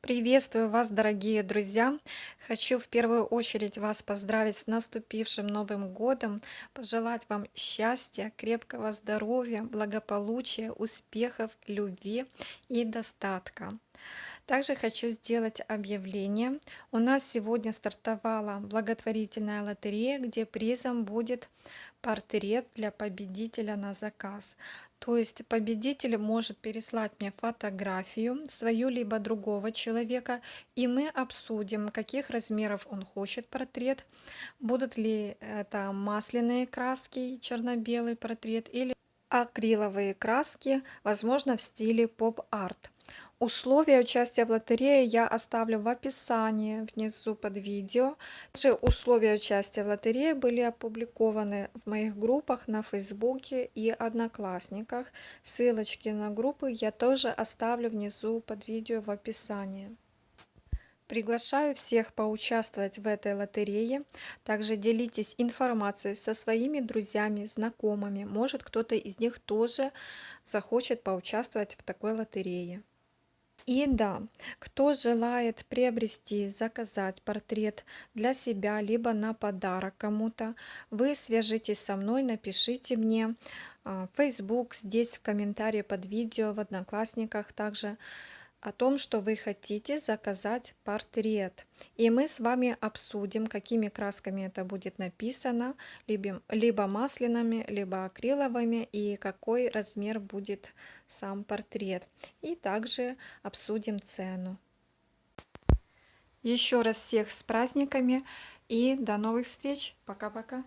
Приветствую вас, дорогие друзья! Хочу в первую очередь вас поздравить с наступившим Новым годом, пожелать вам счастья, крепкого здоровья, благополучия, успехов, любви и достатка. Также хочу сделать объявление. У нас сегодня стартовала благотворительная лотерея, где призом будет портрет для победителя на заказ. То есть победитель может переслать мне фотографию свою либо другого человека, и мы обсудим, каких размеров он хочет портрет, будут ли это масляные краски, черно-белый портрет или акриловые краски, возможно в стиле поп-арт. Условия участия в лотерее я оставлю в описании внизу под видео. Также условия участия в лотерее были опубликованы в моих группах на Фейсбуке и Одноклассниках. Ссылочки на группы я тоже оставлю внизу под видео в описании. Приглашаю всех поучаствовать в этой лотерее. Также делитесь информацией со своими друзьями, знакомыми. Может кто-то из них тоже захочет поучаствовать в такой лотерее. И да, кто желает приобрести, заказать портрет для себя, либо на подарок кому-то, вы свяжитесь со мной, напишите мне в а, Facebook, здесь в комментарии под видео, в Одноклассниках также о том, что вы хотите заказать портрет. И мы с вами обсудим, какими красками это будет написано, либо, либо масляными, либо акриловыми, и какой размер будет сам портрет. И также обсудим цену. Еще раз всех с праздниками и до новых встреч. Пока-пока.